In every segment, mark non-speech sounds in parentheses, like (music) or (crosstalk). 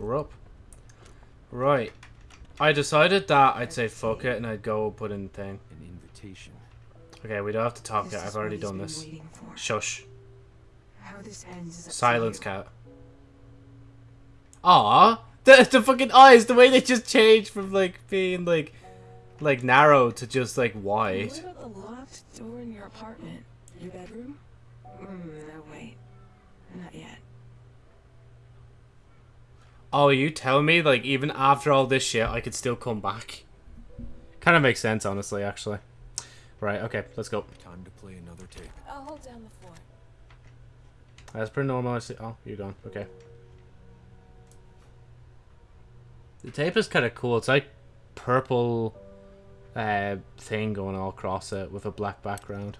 We're up. Right. I decided that I'd say fuck it and I'd go put in the thing. An invitation. Okay, we don't have to talk This yet. I've already done this. Shush. How this ends is Silence, cat. Aw, the the fucking eyes, the way they just change from like being like like narrow to just like wide. What about the locked door in your apartment? Your bedroom? Mm, no, wait. Not yet. Oh, you tell me like even after all this shit, I could still come back. Kind of makes sense, honestly. Actually. Right. Okay. Let's go. Time to play another tape. I'll hold down the fort. That's pretty normal, I see. Oh, you're gone. Okay. The tape is kind of cool. It's like purple uh, thing going all across it with a black background.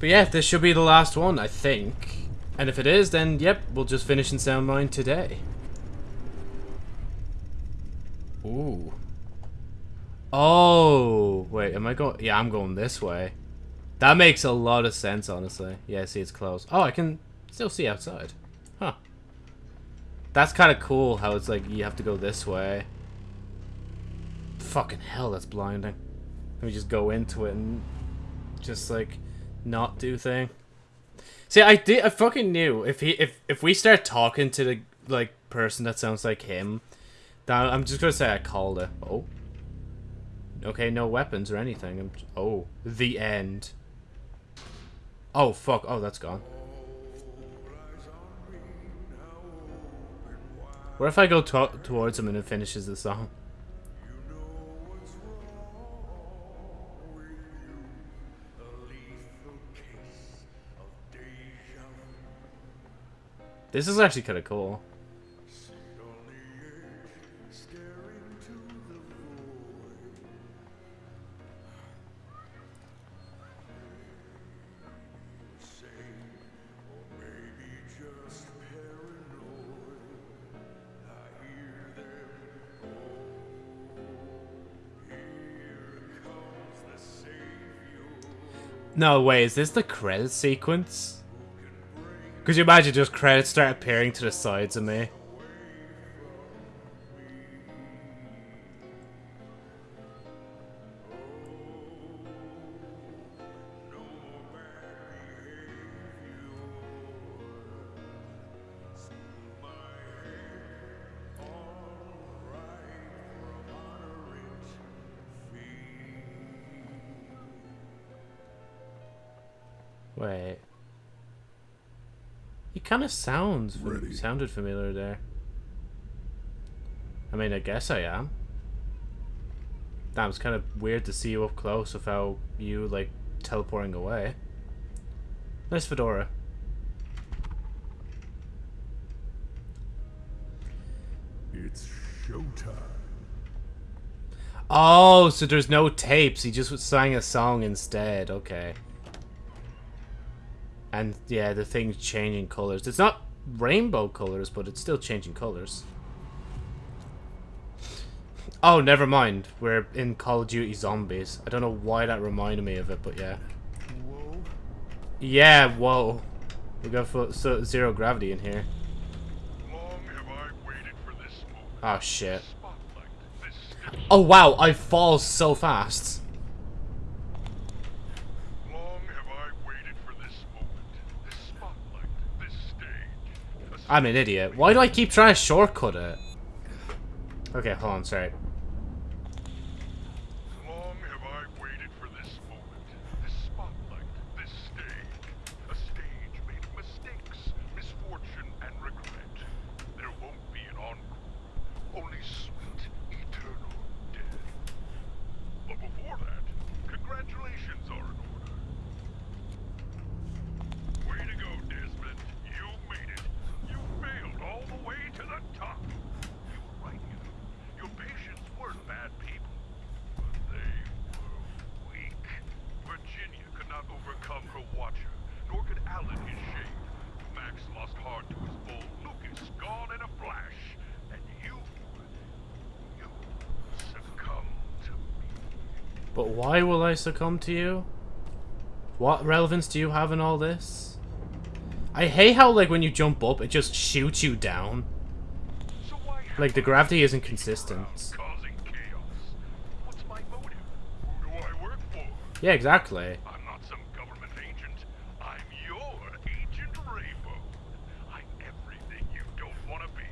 But yeah, this should be the last one, I think. And if it is, then yep, we'll just finish in Sound Mind today. Ooh. Oh, wait, am I going? Yeah, I'm going this way. That makes a lot of sense, honestly. Yeah, see, it's closed. Oh, I can still see outside. Huh. That's kind of cool how it's like you have to go this way. Fucking hell, that's blinding. Let me just go into it and just like not do thing. See, I did. I fucking knew if he if if we start talking to the like person that sounds like him, that I'm just gonna say I called it. Oh. Okay, no weapons or anything. I'm, oh, the end. Oh fuck! Oh, that's gone. What if I go to towards him and it finishes the song? This is actually kind of cool. No way, is this the credit sequence? Could you imagine just credits start appearing to the sides of me? Wait. He kind of sounds Ready. sounded familiar there. I mean, I guess I am. Damn, it's kind of weird to see you up close without you like teleporting away. Nice fedora. It's showtime. Oh, so there's no tapes. He just sang a song instead. Okay. And yeah, the thing's changing colors. It's not rainbow colors, but it's still changing colors. Oh, never mind. We're in Call of Duty Zombies. I don't know why that reminded me of it, but yeah. Whoa. Yeah, whoa. We got fo- so, zero gravity in here. Long have I waited for this moment. Oh shit. Spotlight, this stage. Oh wow, I fall so fast. Long have I waited for this moment. This spotlight, this stage. A I'm an idiot. Why do I keep trying to shortcut it? Okay, hold on, sorry. Long have I waited for this moment, this spotlight, this stage. A stage made of mistakes, misfortune, and regret. There won't be an encore, only sweet, eternal death. But before that, congratulations are in order. Way to go, Desmond. You made it. You failed all the way to the top. You were right, you know. Your patients weren't bad people. But they were weak. Virginia could not overcome her watcher, nor could Alan his shade. Max lost heart to his bull. Lucas gone in a flash. And you, you succumbed to me. But why will I succumb to you? What relevance do you have in all this? I hate how, like, when you jump up, it just shoots you down. Like, the gravity isn't consistent. Yeah, Causing chaos. What's my motive? Who do I work for? Yeah, exactly. I'm not some government agent. I'm your Agent Rainbow. I'm everything you don't want to be.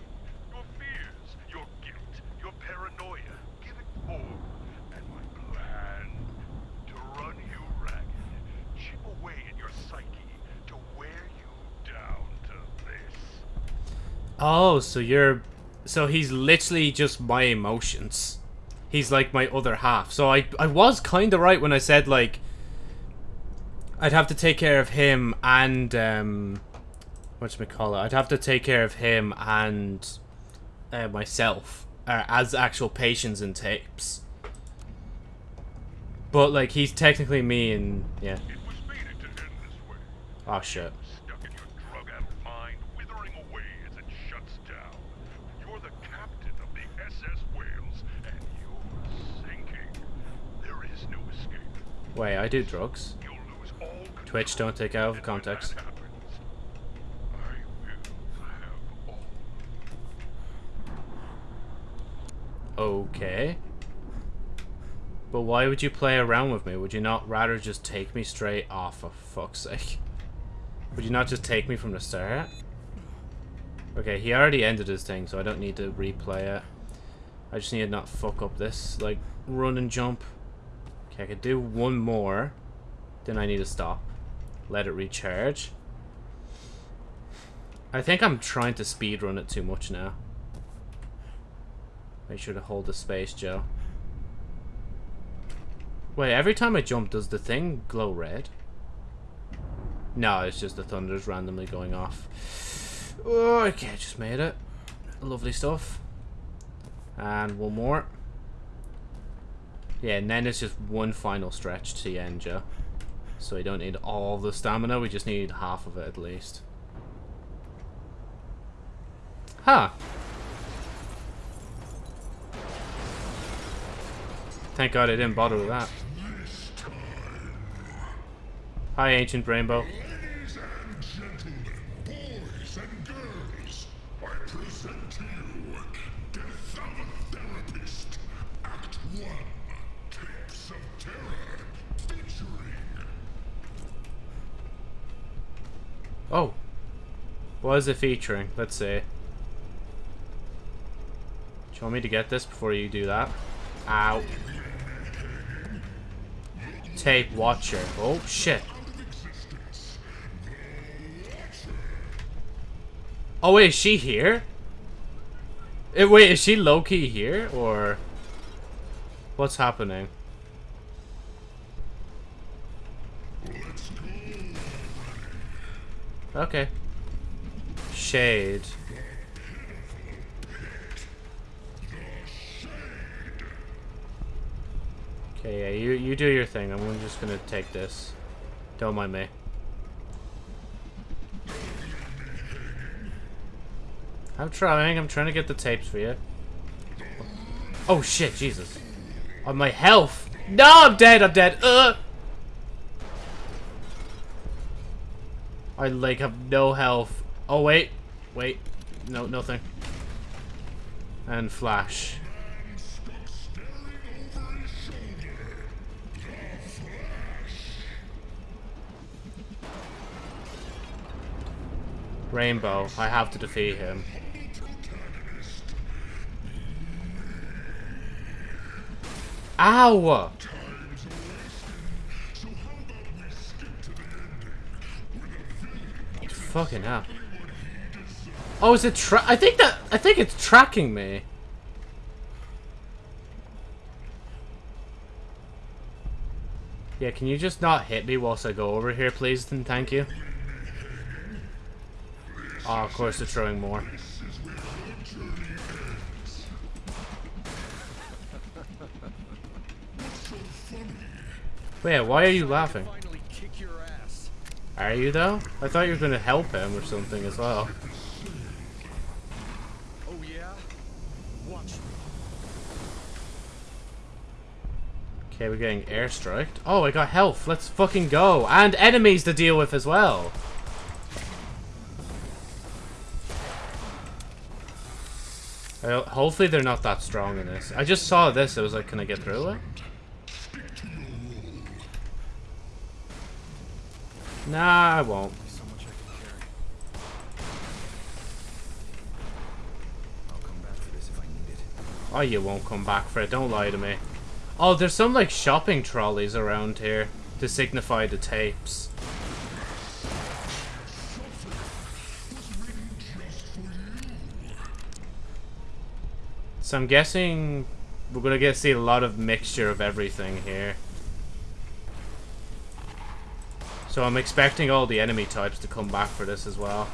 Your fears, your guilt, your paranoia. Give it form. And my plan to run you ragged. Chip away at your psyche to wear you down to this. Oh, so you're... So he's literally just my emotions. He's like my other half. So I, I was kind of right when I said, like... I'd have to take care of him and, um... Whatchamacallit? I'd have to take care of him and... Uh, myself. Uh, as actual patients and tapes. But, like, he's technically me and... Yeah. It was fated to end this way. Oh, shit. Stuck in your drug-addled mind, withering away as it shuts down. You're the captain of the SS Wales, and you're sinking. There is no escape. Wait, I do drugs. Twitch, don't take out of context. Okay. But why would you play around with me? Would you not rather just take me straight off, for fuck's sake? Would you not just take me from the start? Okay, he already ended his thing, so I don't need to replay it. I just need to not fuck up this, like, run and jump. Okay, I could do one more. Then I need to stop. Let it recharge. I think I'm trying to speed run it too much now. Make sure to hold the space, Joe. Wait, every time I jump, does the thing glow red? No, it's just the thunder's randomly going off. Oh, okay, just made it. Lovely stuff. And one more. Yeah, and then it's just one final stretch to Joe. So we don't need all the stamina, we just need half of it at least. Huh. Thank God I didn't bother with that. Hi, Ancient Rainbow. What is it featuring? Let's see. Do you want me to get this before you do that? Ow. Tape Watcher. Oh, shit. Oh, wait, is she here? Eh, wait, is she low-key here? Or... What's happening? Okay. Shade. Okay, yeah, you you do your thing. I'm just gonna take this. Don't mind me. I'm trying. I'm trying to get the tapes for you. Oh shit, Jesus. On my health. No, I'm dead. I'm dead. Uh. I like have no health. Oh wait, wait, no, nothing. And flash. Rainbow, I have to defeat him. Ow! Fucking hell. Oh, is it tra- I think that- I think it's tracking me. Yeah, can you just not hit me whilst I go over here, please, and thank you? Oh, of course they're throwing more. Wait, why are you laughing? Finally kick your ass. Are you though? I thought you were gonna help him or something as well. Okay, we're getting airstriked. Oh, I got health. Let's fucking go. And enemies to deal with as well. Well, hopefully they're not that strong in this. I just saw this. It was like, can I get through it? Nah, I won't. Oh, you won't come back for it. Don't lie to me. Oh, there's some like shopping trolleys around here to signify the tapes. So I'm guessing we're gonna get to see a lot of mixture of everything here. So I'm expecting all the enemy types to come back for this as well.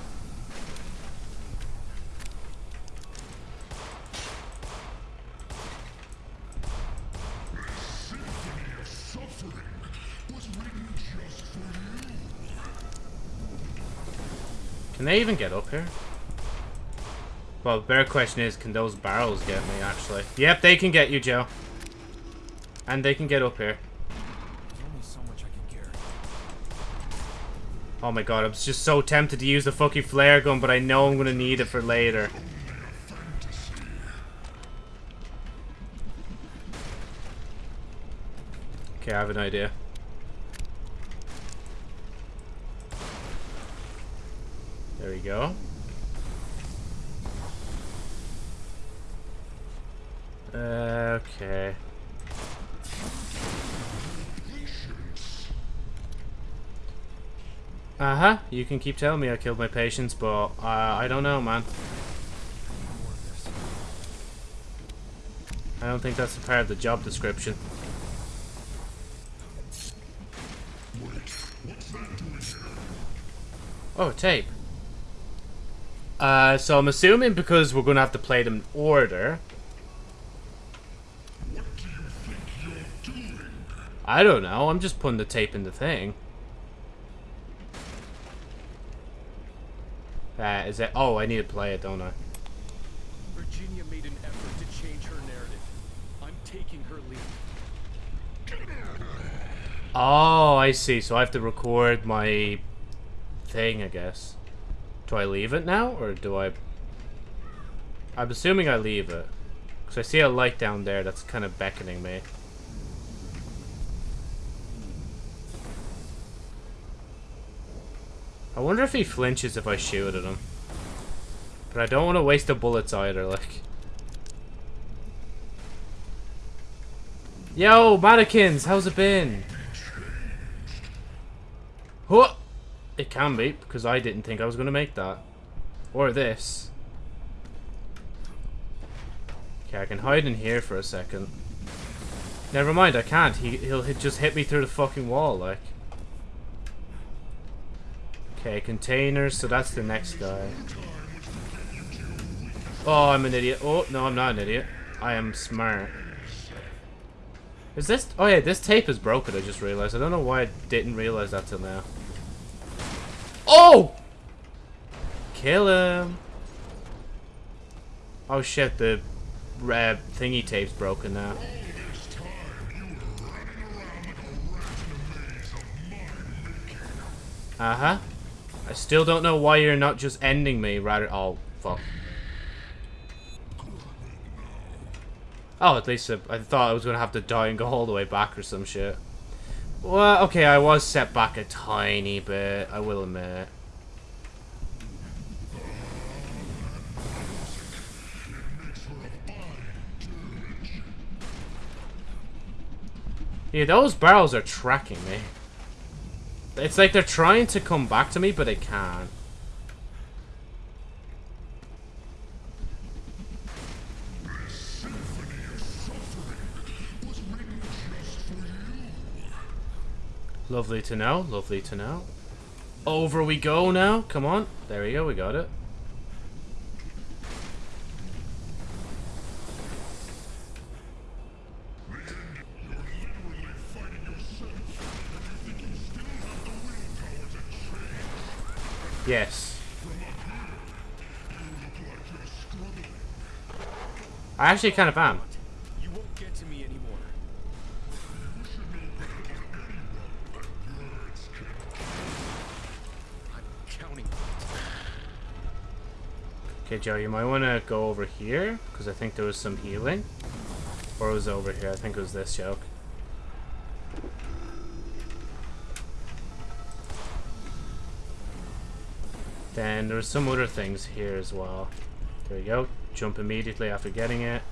Can they even get up here? Well, the better question is, can those barrels get me, actually? Yep, they can get you, Joe. And they can get up here. So. Oh my god, I'm just so tempted to use the fucking flare gun, but I know I'm gonna need it for later. Okay, I have an idea. Go. Okay. Uh-huh, you can keep telling me I killed my patients, but uh, I don't know, man. I don't think that's a part of the job description. Oh, tape. Uh, so I'm assuming because we're gonna have to play them in order. Do I don't know. I'm just putting the tape in the thing. Uh, is it? Oh, I need to play it, don't I? Virginia made an effort to change her narrative. I'm taking her lead. Oh, I see. So I have to record my thing, I guess. Do I leave it now, or do I... I'm assuming I leave it. Because I see a light down there that's kind of beckoning me. I wonder if he flinches if I shoot at him. But I don't want to waste the bullets either, like... Yo, mannequins, how's it been? Huh! It can be, because I didn't think I was going to make that. Or this. Okay, I can hide in here for a second. Never mind, I can't. He, he'll just hit me through the fucking wall, like. Okay, containers, so that's the next guy. Oh, I'm an idiot. Oh, no, I'm not an idiot. I am smart. Is this... Oh, yeah, this tape is broken, I just realized. I don't know why I didn't realize that till now. Oh! Kill him. Oh, shit, the red thingy tape's broken now. Uh-huh. I still don't know why you're not just ending me rather... Oh, fuck. Oh, at least I, I thought I was going to have to die and go all the way back or some shit. Well, okay, I was set back a tiny bit, I will admit. Yeah, those barrels are tracking me. It's like they're trying to come back to me, but they can't. Lovely to know, lovely to know. Over we go now. Come on. There we go, we got it. Yes. I actually kind of am. Joe, you might want to go over here, because I think there was some healing. Or it was over here. I think it was this joke. Then there there's some other things here as well. There we go. Jump immediately after getting it.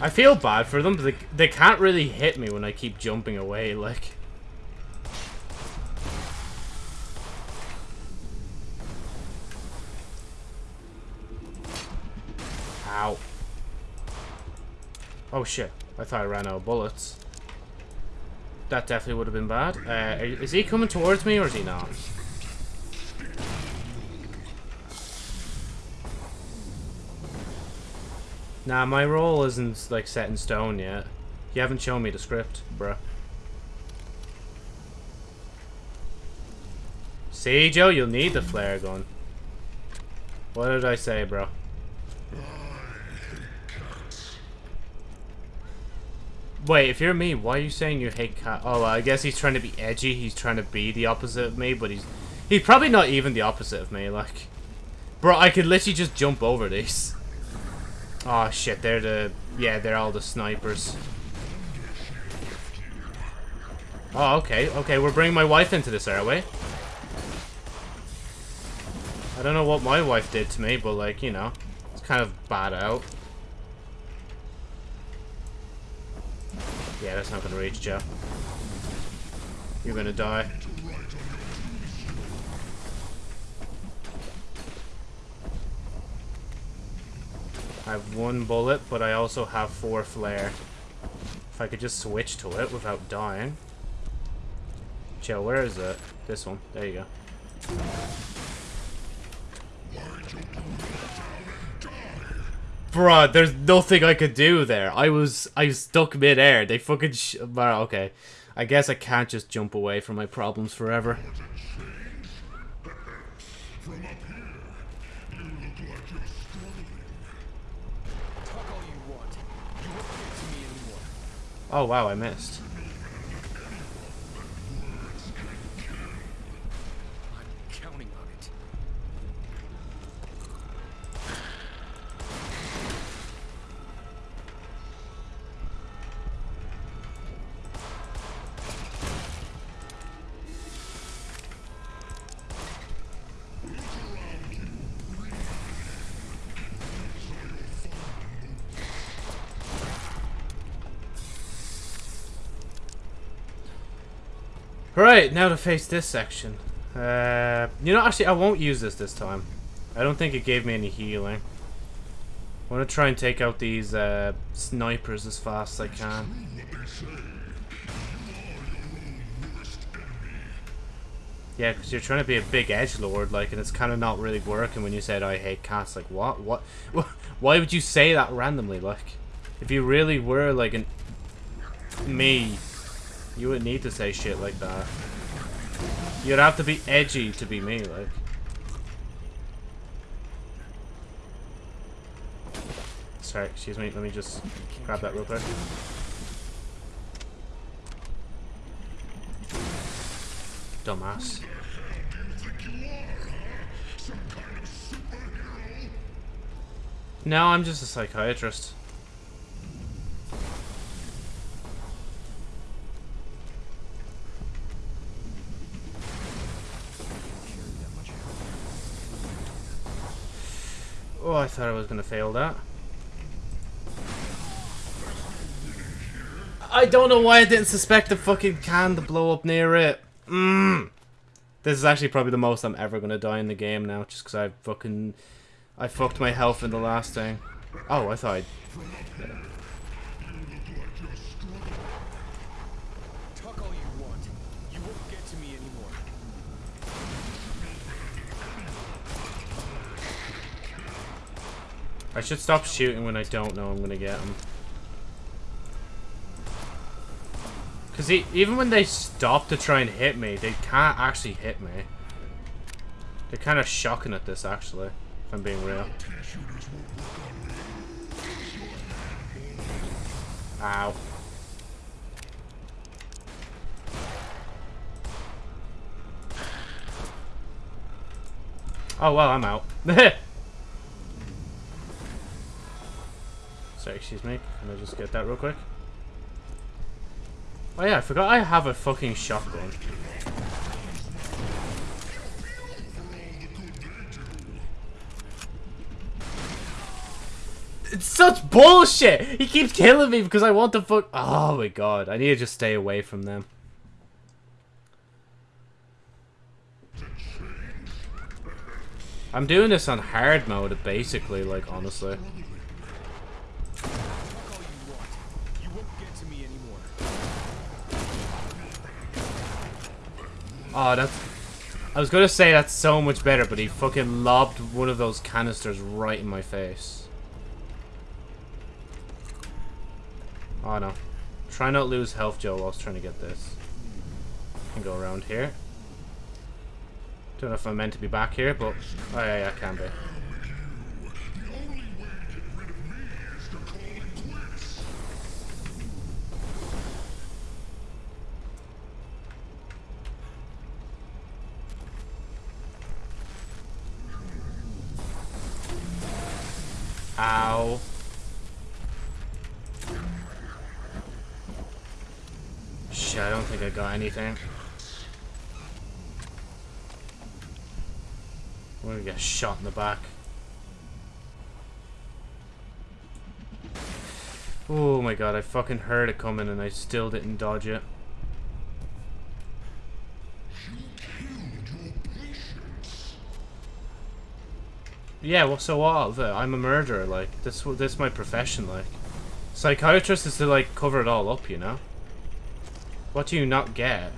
I feel bad for them, but they, they can't really hit me when I keep jumping away, like... Oh shit, I thought I ran out of bullets. That definitely would have been bad. Uh, is he coming towards me or is he not? Nah, my role isn't like set in stone yet. You haven't shown me the script, bruh. See, Joe, you'll need the flare gun. What did I say, bro? Wait, if you're me, why are you saying you hate cat? Oh, I guess he's trying to be edgy. He's trying to be the opposite of me, but he's he's probably not even the opposite of me. Like, bro, I could literally just jump over these. Oh shit, they're the yeah, they're all the snipers. Oh, okay, okay, we're bringing my wife into this, are we? I don't know what my wife did to me, but like, you know, it's kind of bad out. Yeah, that's not gonna reach, Joe. You're gonna die. I have one bullet, but I also have four flare. If I could just switch to it without dying. Joe, where is it? This one. There you go. Bruh, there's nothing I could do there. I was I was stuck midair. They fucking sh okay. I guess I can't just jump away from my problems forever. From up here, you Right, now to face this section. Uh, you know, actually, I won't use this this time. I don't think it gave me any healing. I want to try and take out these uh, snipers as fast as I can. Yeah, because you're trying to be a big edge lord, like, and it's kind of not really working when you said I hate cats. Like, what? What? (laughs) Why would you say that randomly? Like, if you really were like an me, you wouldn't need to say shit like that. You'd have to be edgy to be me, like. Sorry, excuse me. Let me just grab that real quick. Dumbass. No, I'm just a psychiatrist. Oh, I thought I was gonna fail that. I don't know why I didn't suspect the fucking can to blow up near it. Mmm. This is actually probably the most I'm ever gonna die in the game now, just because I fucking... I fucked my health in the last thing. Oh, I thought I'd... Talk all you want. You won't get to me anymore. I should stop shooting when I don't know I'm gonna get them. Because even when they stop to try and hit me, they can't actually hit me. They're kind of shocking at this, actually, if I'm being real. Ow. Oh, well, I'm out. (laughs) Sorry, excuse me. Can I just get that real quick? Oh yeah, I forgot I have a fucking shotgun. It's such bullshit! He keeps killing me because I want to fuck- Oh my god, I need to just stay away from them. I'm doing this on hard mode, basically, like, honestly. Oh, that's... I was gonna say that's so much better, but he fucking lobbed one of those canisters right in my face. Oh no. Try not lose health, Joe, whilst trying to get this. Can go around here. Don't know if I'm meant to be back here, but... Oh yeah, yeah, I can be. Anything. I'm gonna get shot in the back. Oh my god, I fucking heard it coming and I still didn't dodge it. Yeah, well, so what? I'm a murderer, like, this, this is my profession, like. Psychiatrist is to, like, cover it all up, you know? What do you not get?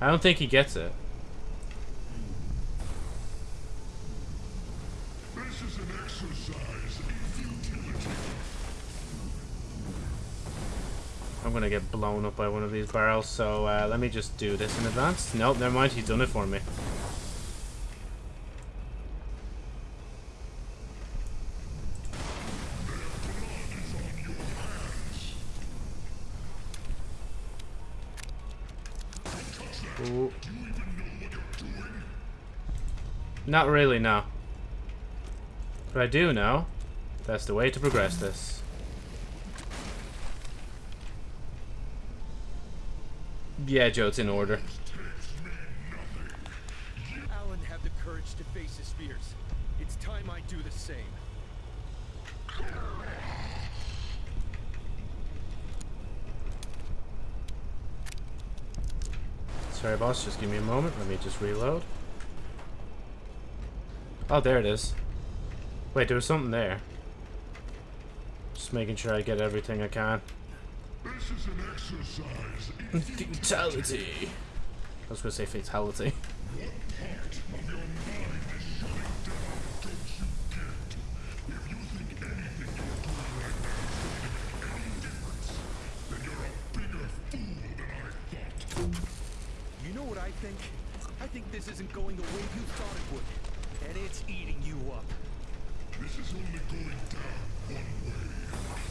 I don't think he gets it. This is an exercise in futility. I'm gonna get blown up by one of these barrels, so uh, let me just do this in advance. Nope, never mind, he's done it for me. Not really, no. But I do know that's the way to progress this. Yeah, Joe, it's in order. Alan had the courage to face his fears. It's time I do the same. Sorry, boss, just give me a moment. Let me just reload. Oh, there it is. Wait, there was something there. Just making sure I get everything I can. This is an exercise in Fatality. I was gonna say fatality. what part of your mind is shutting down, don't you get? If you think anything you're doing right now is going to make any difference, then you're a bigger fool than I thought. You know what I think? I think this isn't going the way you thought it would. And it's eating you up. This is only going down one way,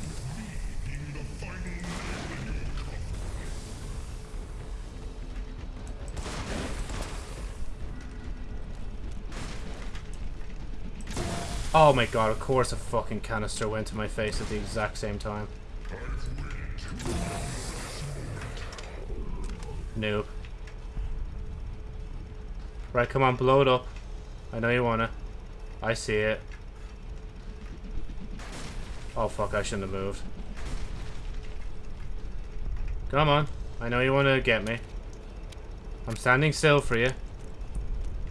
with me being the final nail in your coffin. Oh my god, of course a fucking canister went to my face at the exact same time. Noob. Right, come on, blow it up. I know you wanna. I see it. Oh fuck, I shouldn't have moved. Come on. I know you wanna get me. I'm standing still for you.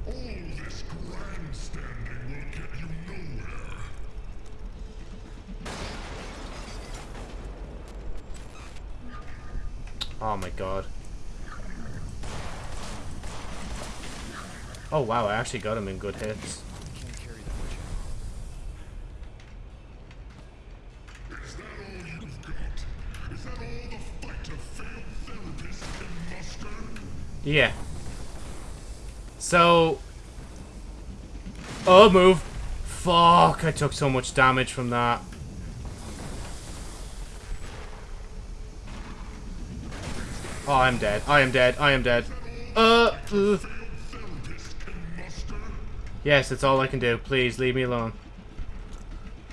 All this grandstanding will get you nowhere. Oh my god. Oh wow, I actually got him in good hits. Yeah. So... Oh, move. Fuck, I took so much damage from that. Oh, I'm dead. I am dead. I am dead. Uh, ugh. Yes, it's all I can do. Please, leave me alone.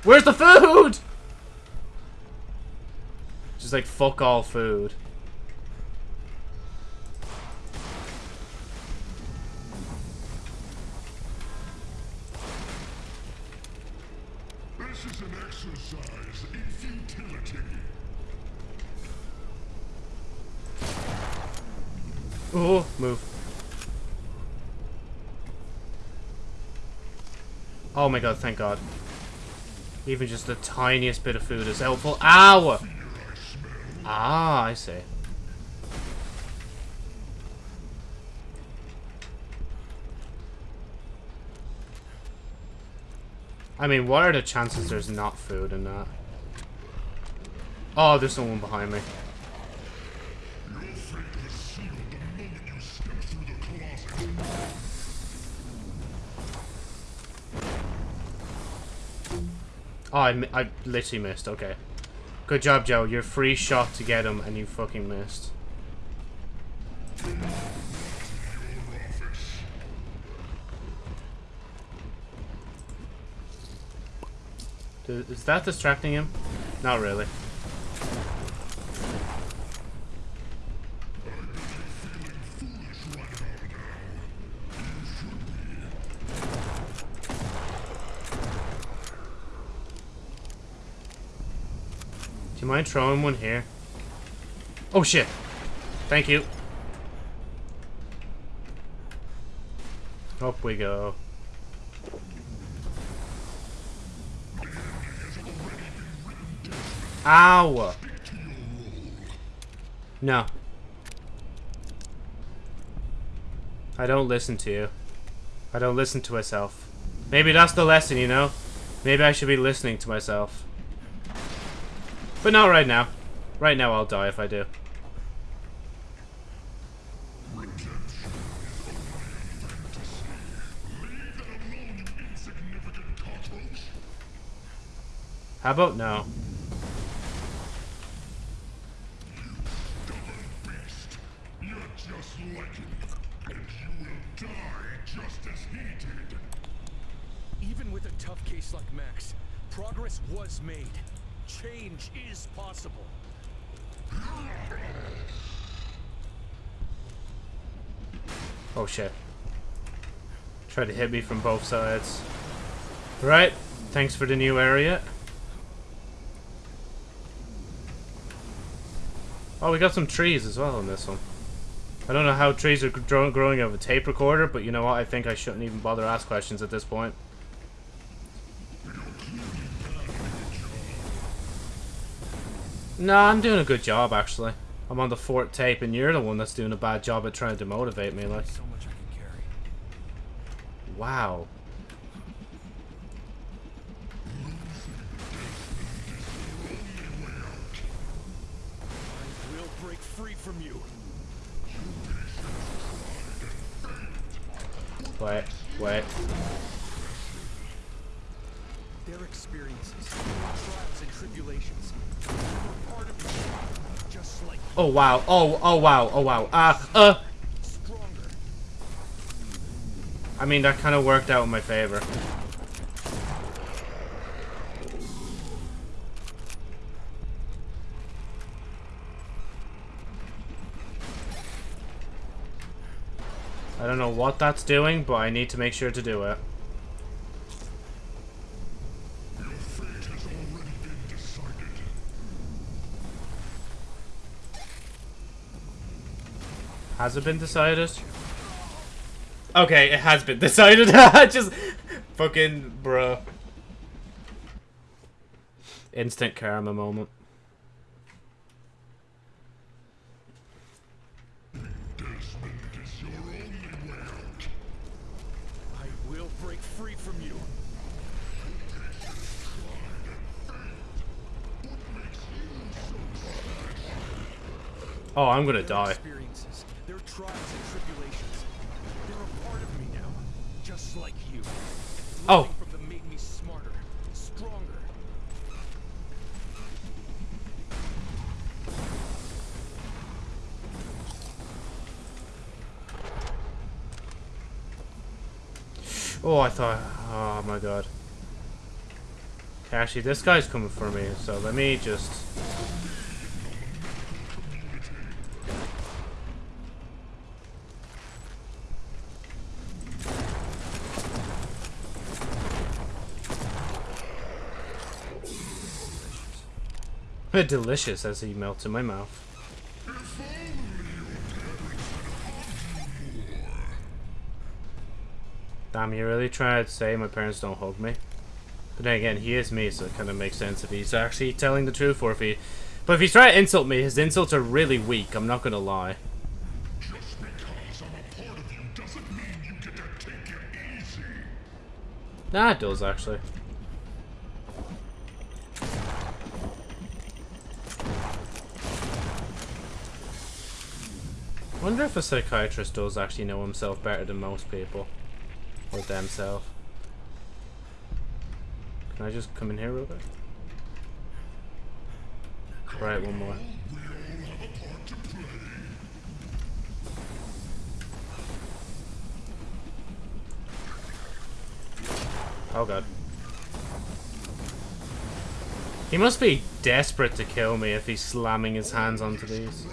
Where's the food? Just like, fuck all food. Oh my god, thank god. Even just the tiniest bit of food is helpful. Ow! Ah, I see. I mean, what are the chances there's not food in that? Oh, there's someone behind me. Oh, I, I literally missed. Okay. Good job, Joe. Your free shot to get him, and you fucking missed. Is that distracting him? Not really. Foolish right about now. You should be. Do you mind throwing one here? Oh shit! Thank you. Up we go. Ow! No. I don't listen to you. I don't listen to myself. Maybe that's the lesson, you know? Maybe I should be listening to myself. But not right now. Right now I'll die if I do. How about no? Try to hit me from both sides. Right. Thanks for the new area. Oh, we got some trees as well in this one. I don't know how trees are growing out of a tape recorder, but you know what? I think I shouldn't even bother ask questions at this point. No, I'm doing a good job actually. I'm on the fourth tape, and you're the one that's doing a bad job at trying to motivate me. Like, So much I can carry. Wow. I will break free from you. Wait, wait. Their experiences, trials and tribulations, part of just like Oh wow. Oh oh wow. Oh wow. Ah uh. stronger. I mean that kind of worked out in my favor. I don't know what that's doing, but I need to make sure to do it. Has it been decided? Okay, it has been decided. (laughs) Just fucking bro. Instant karma moment. Oh, I'm gonna die. oh. Smarter, oh, I thought... Oh, my God. Actually, this guy's coming for me, so let me just... Delicious as he melts in my mouth. Damn, you really trying to say my parents don't hug me? But then again, he is me, so it kind of makes sense if he's actually telling the truth, or if he... But if he's trying to insult me, his insults are really weak, I'm not lie. Get to easy. Nah, it does, actually. Wonder if a psychiatrist does actually know himself better than most people. Or themselves. Can I just come in here real quick? Right, one more. Oh god. He must be desperate to kill me if he's slamming his hands onto these.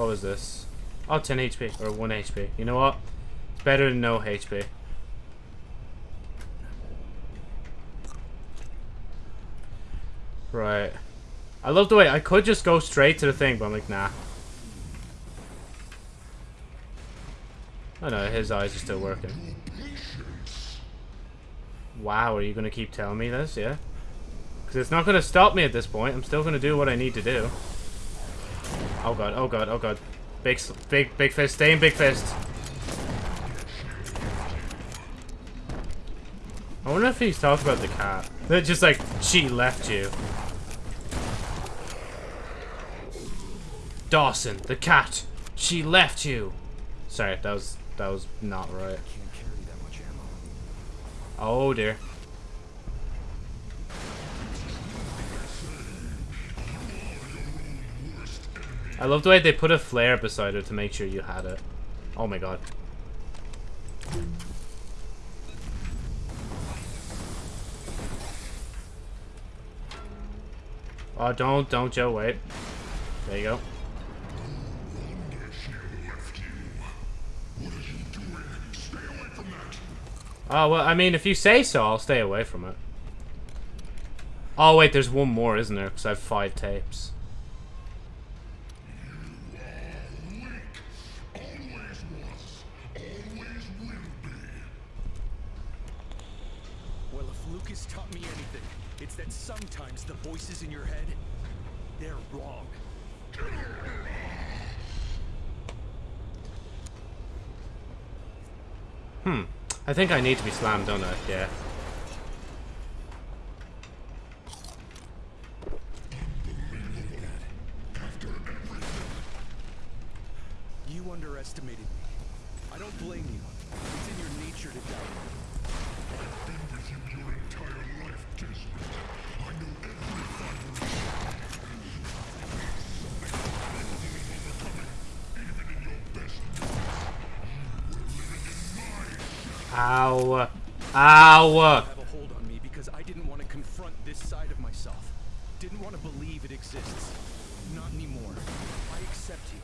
What was this? Oh, 10 HP. Or 1 HP. You know what? It's better than no HP. Right. I love the way I could just go straight to the thing, but I'm like, nah. Oh no, his eyes are still working. Wow, are you going to keep telling me this? Yeah? Because it's not going to stop me at this point. I'm still going to do what I need to do. Oh god, oh god, oh god. Big, big, big fist. Stay in big fist. I wonder if he's talking about the cat. They're just like, she left you. Dawson, the cat. She left you. Sorry, that was that was not right. Can't carry that much ammo. Oh dear. I love the way they put a flare beside it to make sure you had it. Oh my god. Oh, don't, don't, Joe, wait. There you go. Oh, well, I mean, if you say so, I'll stay away from it. Oh, wait, there's one more, isn't there? Because I have five tapes. Always was. Always will be. Well, if Lucas taught me anything, it's that sometimes the voices in your head, they're wrong. Hmm. I think I need to be slammed, don't I? Yeah. You underestimated me. I don't blame you. It's in your nature to doubt me. Been with you your entire life, Desmond. I know every fiber Even in your best Ow. Ow. have a hold on me because I didn't want to confront this side of myself. Didn't want to believe it exists. Not anymore. I accept you.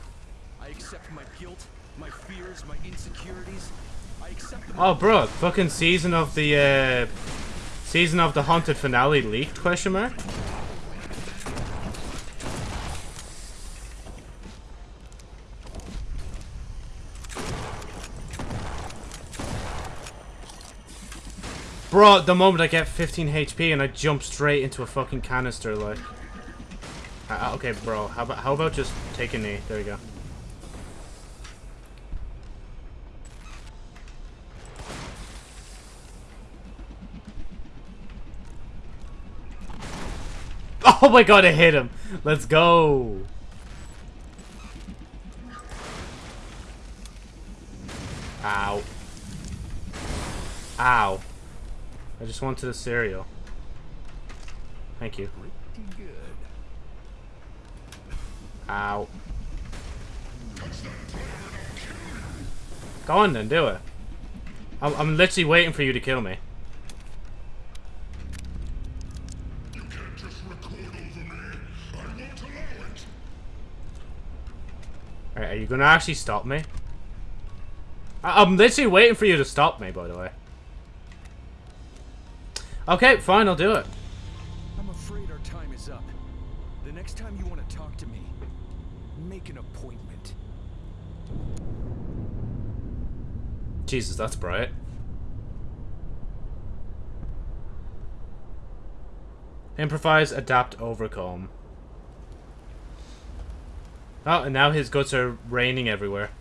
I accept my guilt, my fears, my insecurities. I accept. Oh, bro. Fucking season of the, uh... Season of the Haunted Finale leaked, question mark? Bro, the moment I get 15 HP and I jump straight into a fucking canister, like... Uh, okay, bro, how about, how about just take a knee? There you go. (laughs) Oh my god, I hit him! Let's go! Ow. Ow. I just wanted a cereal. Thank you. Ow. Go on then, do it. I'm, I'm literally waiting for you to kill me. Me. Alright, are you gonna actually stop me? I I'm literally waiting for you to stop me, by the way. Okay, fine, I'll do it. I'm afraid our time is up. The next time you want to talk to me, make an appointment. Jesus, that's bright. Improvise, adapt, overcome. Oh, and now his guts are raining everywhere.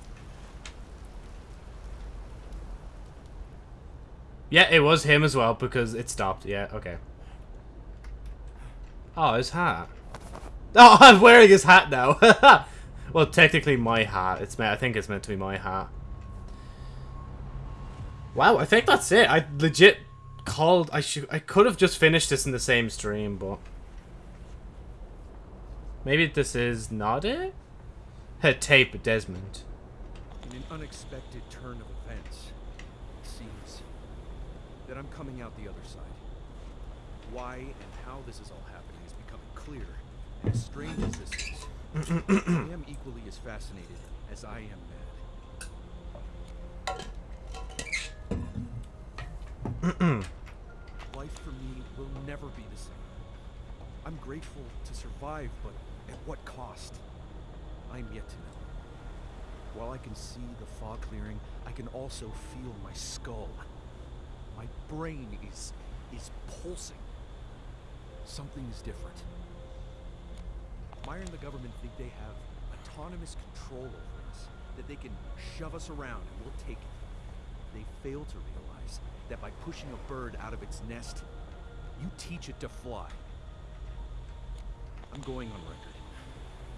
Yeah, it was him as well because it stopped. Yeah, okay. Oh, his hat. (laughs) Oh, I'm wearing his hat now. (laughs) well, technically my hat. It's meant. I think it's meant to be my hat. Wow, I think that's it. I legit called. I should. I could have just finished this in the same stream, but maybe this is not it. Hey, tape Desmond. In an unexpected turn of that I'm coming out the other side. Why and how this is all happening is becoming clear. And as strange as this is, I am equally as fascinated as I am mad. Life for me will never be the same. I'm grateful to survive, but at what cost? I'm yet to know. While I can see the fog clearing, I can also feel my skull. My brain is is pulsing. Something is different. Meyer and the government think they have autonomous control over us, that they can shove us around and we'll take it. They fail to realize that by pushing a bird out of its nest, you teach it to fly. I'm going on record.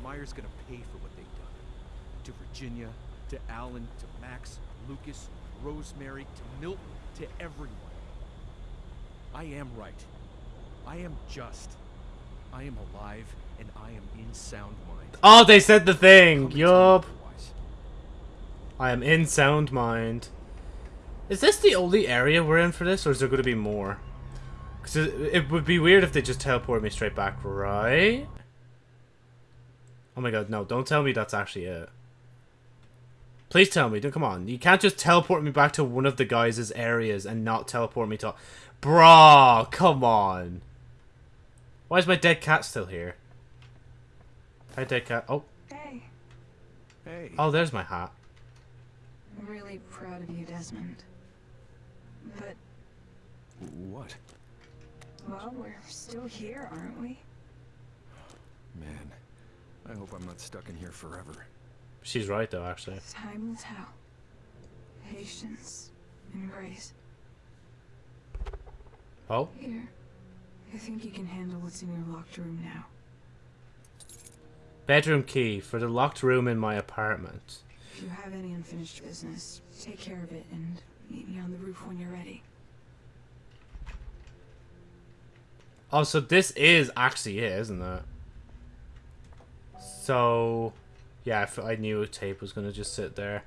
Meyer's gonna pay for what they've done. To Virginia, to Alan, to Max, Lucas, Rosemary, to Milton, to everyone. I am right. I am just. I am alive, and I am in sound mind. Oh, they said the thing. Yup. I am in sound mind. Is this the only area we're in for this, or is there going to be more? Because it, it would be weird if they just teleport me straight back, right? Oh my god, no, don't tell me that's actually it. Please tell me, don't come on. You can't just teleport me back to one of the guys' areas and not teleport me to... Bruh, come on. Why is my dead cat still here? Hi, dead cat. Oh, Hey, Hey. oh, there's my hat. I'm really proud of you, Desmond. But, What? well, we're still here, aren't we? Man, I hope I'm not stuck in here forever. She's right, though, actually. Time will tell. Patience and grace. Oh? Here. I think you can handle what's in your locked room now. Bedroom key for the locked room in my apartment. If you have any unfinished business, take care of it and meet me on the roof when you're ready. Oh, so this is actually it, isn't it? So, yeah, I knew a tape was gonna just sit there.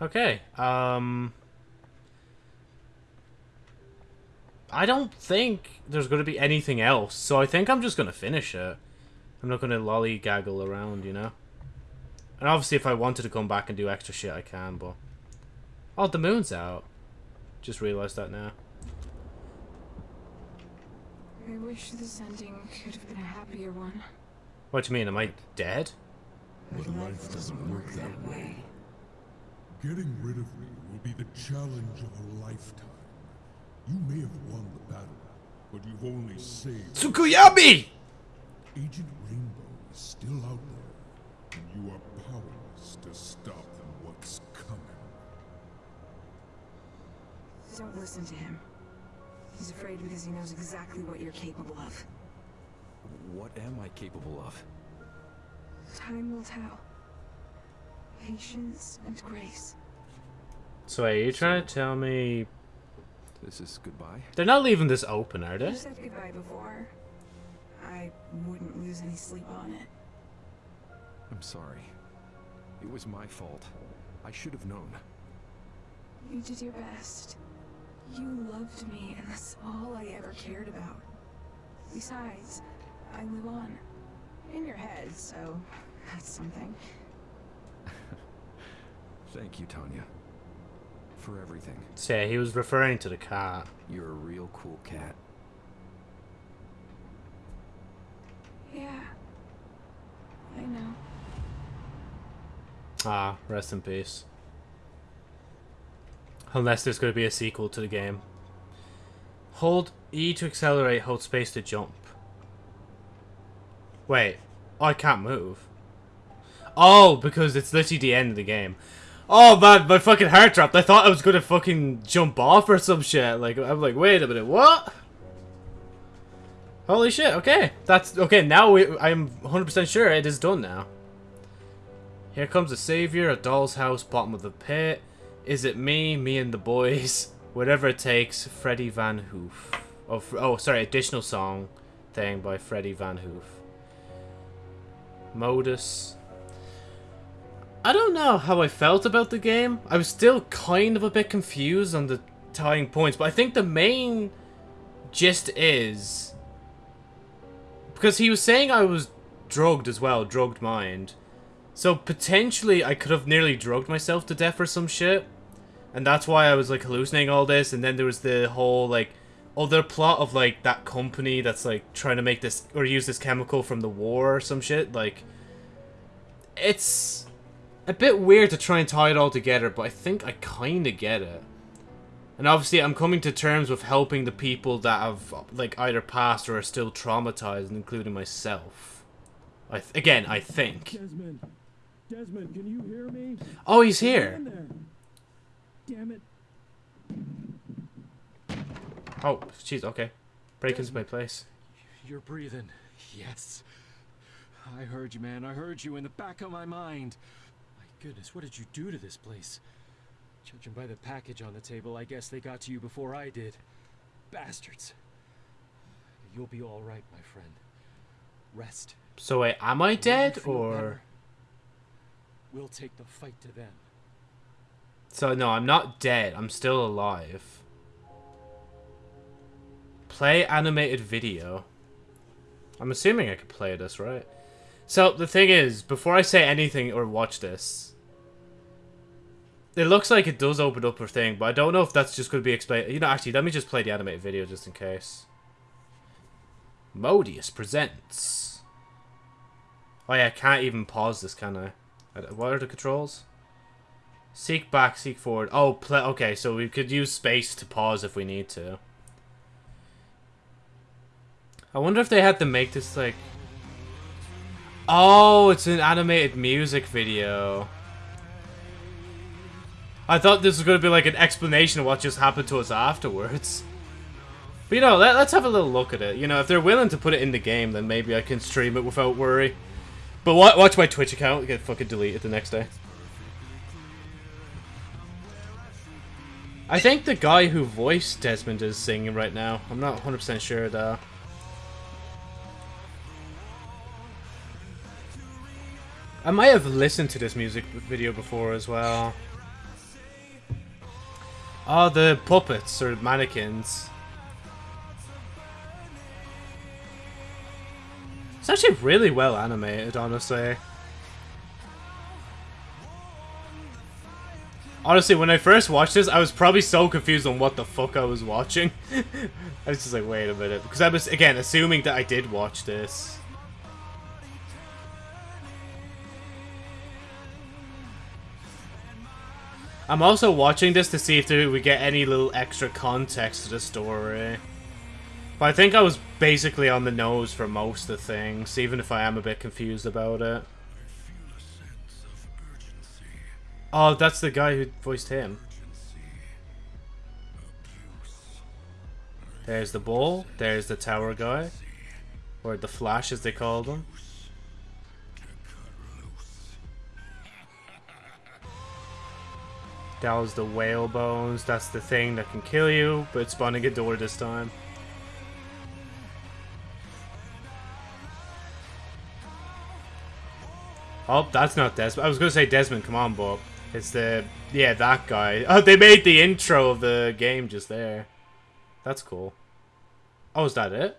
Okay, um... I don't think there's gonna be anything else, so I think I'm just gonna finish it. I'm not gonna lollygaggle around, you know? And obviously if I wanted to come back and do extra shit, I can, but... Oh, the moon's out. Just realized that now. I wish this ending could have been a happier one. What do you mean, am I dead? But life doesn't work that way. Getting rid of me will be the challenge of a lifetime. You may have won the battle, but you've only saved. Tsukuyomi! Agent Rainbow is still out there, and you are powerless to stop them what's coming. Don't listen to him. He's afraid because he knows exactly what you're capable of. What am I capable of? Time will tell. Patience and grace. So wait, are you trying to tell me This is goodbye? they're not leaving this open, are You they? said goodbye before. I wouldn't lose any sleep on it. I'm sorry. It was my fault. I should have known. You did your best. You loved me, and that's all I ever cared about. Besides, I live on. In your head, so that's something. (laughs) Thank you, Tanya. For everything. So yeah, he was referring to the cat. You're a real cool cat. Yeah. I know. Ah, rest in peace. Unless there's going to be a sequel to the game. Hold E to accelerate, hold space to jump. Wait, I can't move. Oh, because it's literally the end of the game. Oh man, my fucking heart dropped. I thought I was gonna fucking jump off or some shit. Like, I'm like, wait a minute, what? Holy shit, okay. That's, okay, now we, I'm 100% sure it is done now. Here comes the savior, a doll's house, bottom of the pit. Is it me, me and the boys? (laughs) Whatever it takes, Freddie Van Hoof. Oh, oh, sorry, additional song thing by Freddie Van Hoof. Modus. I don't know how I felt about the game. I was still kind of a bit confused on the tying points, but I think the main gist is because he was saying I was drugged as well, drugged mind. So potentially I could have nearly drugged myself to death or some shit. And that's why I was like hallucinating all this and then there was the whole like Oh, other plot of like that company that's like trying to make this or use this chemical from the war or some shit like it's a bit weird to try and tie it all together but I think I kind of get it. And obviously I'm coming to terms with helping the people that have like either passed or are still traumatized including myself. I th again, I think. Desmond, Desmond, can you hear me? Oh, he's here. Damn it. Oh, jeez, okay. Break into my place. You're breathing. Yes. I heard you, man. I heard you in the back of my mind. My goodness, what did you do to this place? Judging by the package on the table, I guess they got to you before I did. Bastards. You'll be all right, my friend. Rest. So wait, am I dead or better, We'll take the fight to them. So no, I'm not dead. I'm still alive. Play animated video. I'm assuming I could play this, right? So the thing is, before I say anything or watch this, it looks like it does open up a thing, but I don't know if that's just going to be explained. You know, actually, let me just play the animated video just in case. Modus presents. Oh yeah, I can't even pause this, can I? What are the controls? Seek back, seek forward. Oh, play. Okay, so we could use space to pause if we need to. I wonder if they had to make this like. Oh, it's an animated music video. I thought this was going to be like an explanation of what just happened to us afterwards. But you know, let, let's have a little look at it. You know, if they're willing to put it in the game, then maybe I can stream it without worry. But wa watch my Twitch account get fucking deleted the next day. I think the guy who voiced Desmond is singing right now. I'm not 100% sure though. I might have listened to this music video before as well. Oh, the puppets or mannequins. It's actually really well animated, honestly. Honestly, when I first watched this, I was probably so confused on what the fuck I was watching. (laughs) I was just like, wait a minute. Because I was, again, assuming that I did watch this. I'm also watching this to see if we get any little extra context to the story. But I think I was basically on the nose for most of things, even if I am a bit confused about it. Oh, that's the guy who voiced him. There's the ball. There's the tower guy. Or the flash as they called him. That was the whale bones. That's the thing that can kill you, but it's spawning a door this time. Oh, that's not Desmond. I was gonna say Desmond, come on, Bob. It's the yeah that guy. Oh, they made the intro of the game just there. That's cool. Oh, is that it?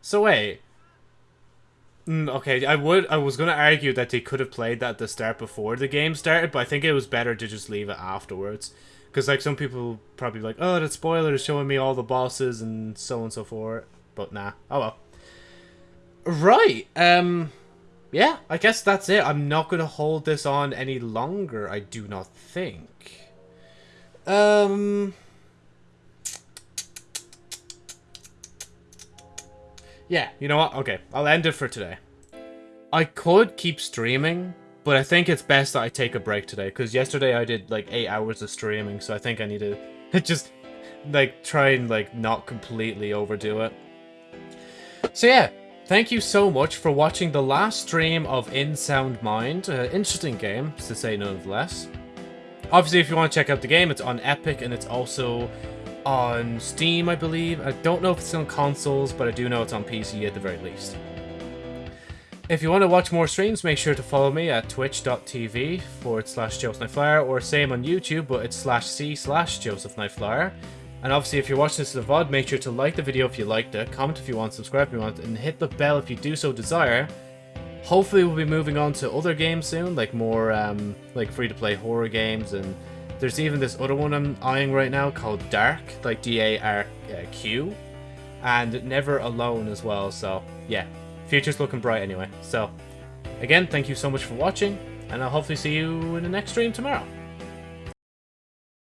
So wait. Mm, okay, I would. I was gonna argue that they could have played that at the start before the game started, but I think it was better to just leave it afterwards. Because like some people probably like, oh, that spoiler is showing me all the bosses and so on and so forth. But nah. Oh well. Right. Um. Yeah, I guess that's it. I'm not gonna hold this on any longer. I do not think. Um. Yeah, you know what? Okay, I'll end it for today. I could keep streaming, but I think it's best that I take a break today, because yesterday I did like 8 hours of streaming, so I think I need to (laughs) just, like, try and, like, not completely overdo it. So yeah, thank you so much for watching the last stream of In Sound Mind. Uh, interesting game, to say none less. Obviously, if you want to check out the game, it's on Epic, and it's also on Steam, I believe. I don't know if it's on consoles, but I do know it's on PC at the very least. If you want to watch more streams, make sure to follow me at twitch.tv forward slash Joseph or same on YouTube, but it's slash C slash Joseph And obviously, if you're watching this as a VOD, make sure to like the video if you liked it, comment if you want, subscribe if you want, and hit the bell if you do so desire. Hopefully, we'll be moving on to other games soon, like more um, like free-to-play horror games and there's even this other one I'm eyeing right now called Dark, like D-A-R-Q, and Never Alone as well, so yeah, future's looking bright anyway. So, again, thank you so much for watching, and I'll hopefully see you in the next stream tomorrow.